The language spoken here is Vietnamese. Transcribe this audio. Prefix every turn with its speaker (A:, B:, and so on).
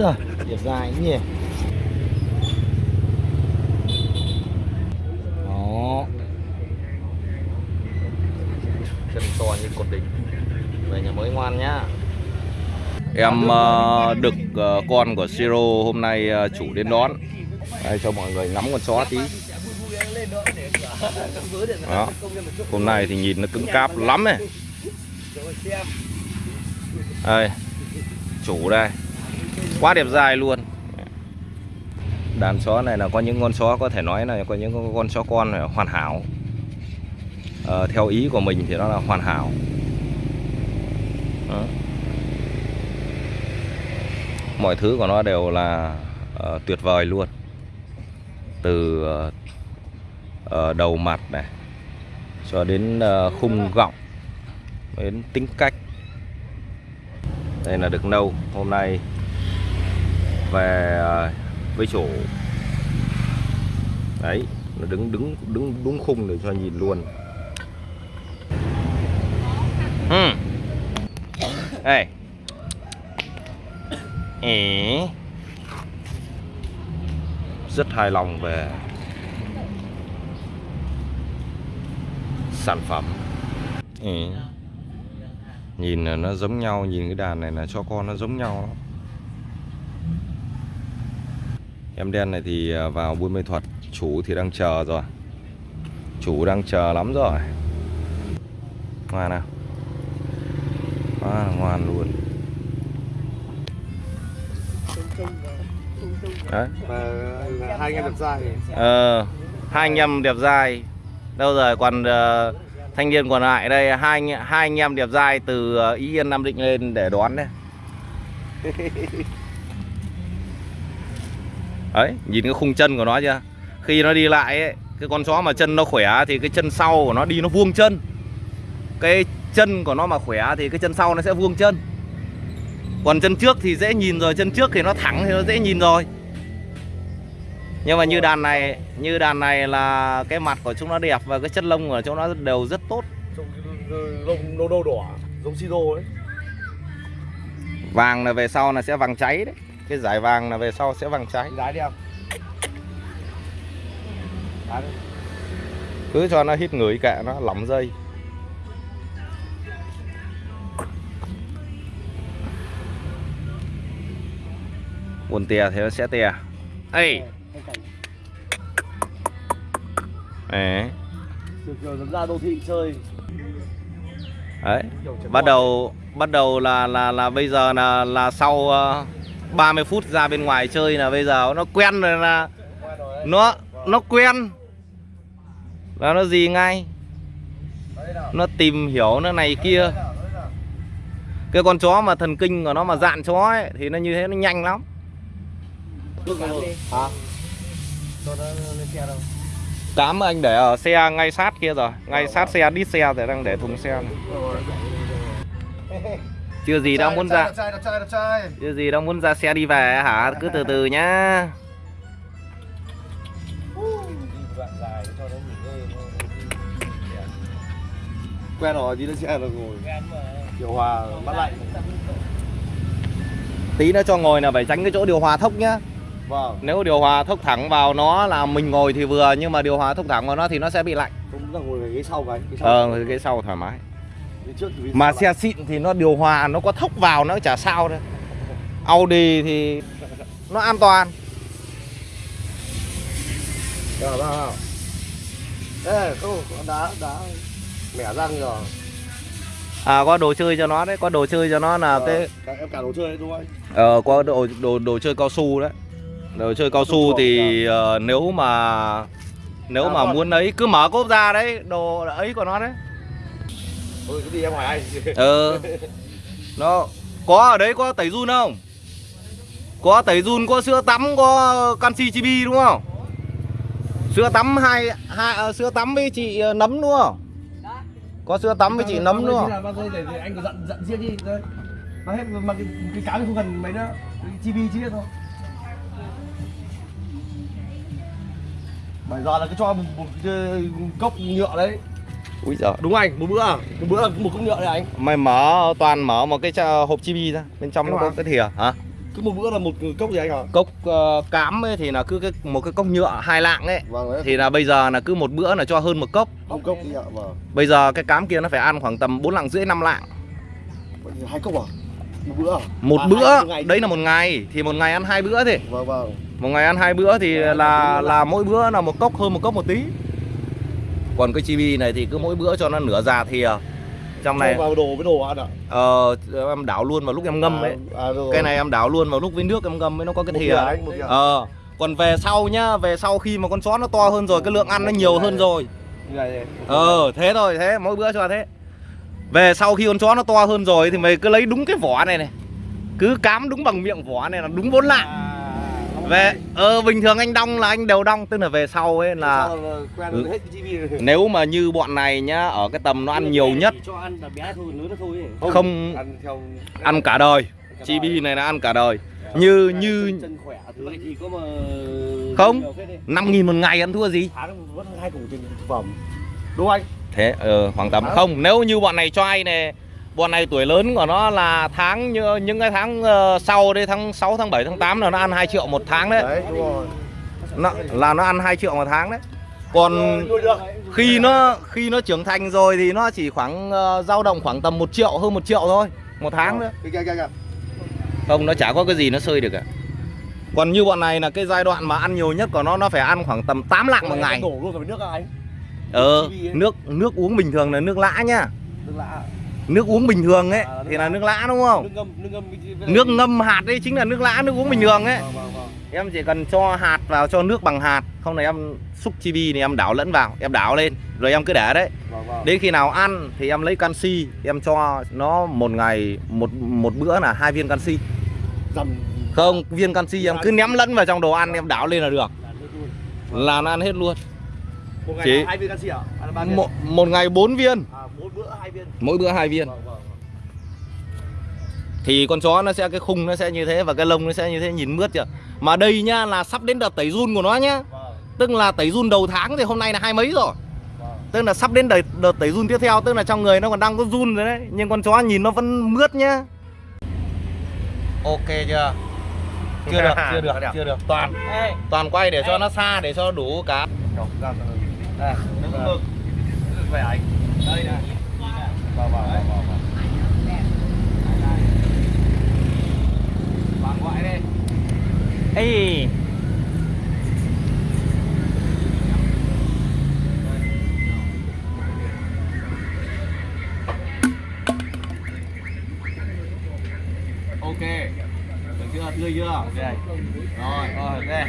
A: giời Đẹp dài nhỉ? Đó. Chân to như cột đỉnh. Về nhà mới ngoan nhá. Em ờ, đực ờ, con của Siro hôm nay ờ, chủ đến đón. Đây cho mọi người ngắm con chó tí. Đó. Hôm nay thì nhìn nó cứng cáp lắm này Đây. Chủ đây Quá đẹp dài luôn. Đàn chó này là có những con chó có thể nói là có những con chó con này hoàn hảo. À, Theo ý của mình thì nó là hoàn hảo. Đó. Mọi thứ của nó đều là uh, tuyệt vời luôn. Từ uh, đầu mặt này cho đến uh, khung gọng đến tính cách. Đây là được nâu hôm nay về ờ, với chỗ đấy, nó đứng đứng đứng đúng khung để cho nhìn luôn ừ. đây Ế. rất hài lòng về sản phẩm ừ. nhìn là nó giống nhau, nhìn cái đàn này là cho con nó giống nhau lắm. Em đen này thì à, vào buôn mê thuật chủ thì đang chờ rồi. Chủ đang chờ lắm rồi. Ngoan nào? Quá là ngoan luôn. Đấy.
B: Và hai anh em đẹp trai
A: Ờ, hai anh em đẹp dai đâu rồi còn ờ, thanh niên còn lại đây hai anh hai anh em đẹp dai từ ờ, Ý Yên Nam Định lên để đón đấy ấy nhìn cái khung chân của nó chưa? Khi nó đi lại ấy, cái con chó mà chân nó khỏe thì cái chân sau của nó đi nó vuông chân. Cái chân của nó mà khỏe thì cái chân sau nó sẽ vuông chân. Còn chân trước thì dễ nhìn rồi chân trước thì nó thẳng thì nó dễ nhìn rồi. Nhưng mà như đàn này như đàn này là cái mặt của chúng nó đẹp và cái chất lông của chúng nó đều rất tốt.
B: Lông nâu đỏ Giống siro ấy.
A: Vàng là về sau là sẽ vàng cháy đấy cái giải vàng là về sau sẽ vàng cháy
B: Đái đi không?
A: Cứ cho nó hít người kệ nó lỏng dây. Buồn tè thì nó sẽ tè. Ê! Đấy.
B: Được rồi, dám ra đô thị chơi.
A: Đấy. Bắt đầu bắt đầu là là là bây giờ là là sau uh, 30 phút ra bên ngoài chơi là bây giờ nó quen rồi là nó nó quen. Là nó gì ngay? Nó tìm hiểu nó này kia. Cái con chó mà thần kinh của nó mà dạn chó ấy, thì nó như thế nó nhanh lắm.
B: Hả?
A: Anh để ở xe ngay sát kia rồi. Ngay sát xe đít xe thì đang để thùng xe này chưa gì đang muốn ra
B: Đẹp trai, đẹp trai, đẹp trai.
A: Chưa gì đang muốn ra xe đi về hả? Cứ từ từ nhá.
B: Nó Quen rồi, đi lên xe rồi ngồi. Điều hòa, mát lạnh
A: tí nữa cho ngồi là phải tránh cái chỗ điều hòa thốc nhá.
B: Vâng.
A: Nếu điều hòa thốc thẳng vào nó là mình ngồi thì vừa nhưng mà điều hòa thốc thẳng vào nó thì nó sẽ bị lạnh.
B: Không là ngồi ghế sau cái ghế sau.
A: ờ cái sau thoải mái mà xe xịn thì nó điều hòa nó có thốc vào nó chả sao đâu. Audi thì nó an toàn.
B: Rồi, vào, vào Ê, không, có đá, đá Mẻ răng rồi.
A: À có đồ chơi cho nó đấy có đồ chơi cho nó là
B: Ờ,
A: cái
B: Em cả đồ chơi đấy đúng không anh?
A: ờ có đồ đồ đồ chơi cao su đấy. Đồ chơi cao su thì ờ, nếu mà nếu
B: À,
A: mà muốn ấy cứ mở cốp ra đấy đồ ấy của nó đấy
B: Thôi cứ đi em hỏi anh
A: ờ nó có ở đấy có tẩy run không có tẩy run có sữa tắm có canxi chibi đúng không sữa tắm hai hai ờ, sữa tắm với chị ờ, nấm đúng không có sữa tắm với chị nấm đúng không
B: anh có dặn dặn riêng đi. Mang hết mà cái, cái cá không cần mấy nữa. Chibi chi hết thôi. Bây giờ là cứ cho một, một cái cốc nhựa đấy.
A: Úi giời.
B: Đúng anh, một bữa à? Một bữa là một cốc nhựa đấy anh.
A: mày mở toàn mở một cái hộp chibi ra bên trong nó
B: Đúng
A: có
B: không?
A: cái thìa hả?
B: Cứ một bữa là một cốc gì anh hả?
A: Cốc ờ, cám ấy thì là cứ cái một cái cốc nhựa hai lạng ấy.
B: Vâng đấy.
A: Thì là bây giờ là cứ một bữa là cho hơn một cốc.
B: Một cốc ạ vâng.
A: Bây giờ cái cám kia nó phải ăn khoảng tầm 4 lạng rưỡi 5 lạng.
B: Hai cốc à? Một bữa à?
A: Một
B: À,
A: bữa?
B: ngày.
A: đấy là một ngày. Thì một ngày ăn hai bữa thì.
B: Vâng vâng.
A: Một ngày ăn hai bữa thì
B: Vâng,
A: là là mỗi bữa là một cốc hơn một cốc một tí còn cái chibi này thì cứ mỗi bữa cho nó nửa già thìa trong này
B: Cho vào đồ với đồ ăn ạ.
A: Ờ, em đảo luôn vào lúc em ngâm ấy.
B: À, à, rồi.
A: cái này em đảo luôn vào lúc với nước em ngâm mới nó có cái thìa.
B: anh
A: ờ còn về sau nhá về sau khi mà con chó nó to hơn rồi cái lượng ăn nó nhiều hơn rồi. Ờ thế thôi thế mỗi bữa cho thế. Về sau khi con chó nó to hơn rồi thì mày cứ lấy đúng cái vỏ này này. Cứ cám đúng bằng miệng vỏ này là đúng bốn lạng.
B: À,
A: về ờ bình thường anh đong là anh đều đong tức là về sau ấy là
B: Sao là quen hết cái chibi này.
A: nếu mà như bọn này nhá ở cái tầm nó ăn nhiều nhất
C: ăn thôi thôi
A: không
B: ăn theo
A: ăn cả đời. Chibi này là ăn cả đời. Như như
C: khỏe mà
A: Không. năm nghìn một ngày ăn thua gì?
B: Đúng anh?
A: Thế ờ, khoảng tầm không nếu như bọn này cho ai này bọn này tuổi lớn của nó là tháng như những cái tháng ờ, sau đây tháng 6 tháng 7 tháng 8 là nó ăn 2 triệu một tháng đấy.
B: Đấy đúng rồi.
A: Nó, là nó ăn 2 triệu một tháng đấy. Còn khi nó khi nó trưởng thành rồi thì nó chỉ khoảng ờ, dao động khoảng tầm 1 triệu hơn 1 triệu thôi một tháng nữa.
B: Kìa, kìa, kìa, kìa.
A: không nó chả có cái gì nó sơi được cả còn như bọn này là cái giai đoạn mà ăn nhiều nhất của nó nó phải ăn khoảng tầm 8 lạng một ngày.
B: đổ luôn nước anh
A: ờ nước nước uống bình thường là nước lã nhá
B: nước à?
A: Nước uống bình thường ấy
B: À,
A: thì là nước lã đúng không?
C: Nước ngâm nước ngâm
A: nước ngâm hạt đấy chính là nước lã nước uống bình thường ấy.
B: Vâng, vâng, vâng.
A: em chỉ cần cho hạt vào cho nước bằng hạt. Không là em xúc chibi thì em đảo lẫn vào em đảo lên rồi em cứ để đấy.
B: Vâng, vâng.
A: đến khi nào ăn thì em lấy canxi em cho nó một ngày một một bữa là hai viên canxi.
B: Dầm
A: không viên canxi em cứ ném lẫn vào trong đồ ăn em đảo lên là được.
C: Là
A: nó ăn hết luôn.
B: Một ngày
A: Chỉ-
B: hai viên canxi à?
A: Một, một ngày 4 viên.
B: À, mỗi bữa hai viên.
A: mỗi bữa hai viên.
B: Vâng, vâng.
A: thì con chó nó sẽ cái khung nó sẽ như thế và cái lông nó sẽ như thế nhìn mướt chưa? Mà đây nhá là sắp đến đợt tẩy run của nó nhá.
B: Vâng,
A: tức là tẩy run đầu tháng thì hôm nay là hai mấy rồi?
B: Vâng.
A: tức là sắp đến đợt, đợt tẩy run tiếp theo tức là trong người nó còn đang có run rồi đấy. Nhưng con chó nhìn nó vẫn mướt nhá. Ok chưa? Chưa được chưa được chưa được. toàn
C: Ê,
A: toàn quay để cho nó xa để cho đủ cá
C: đây,
A: Đứng
B: Vâng.
A: mực.
B: Về anh
C: đây này.
A: Đây
C: Ê,
A: ok. Được chưa? Tươi chưa? Ok. Rồi rồi ok.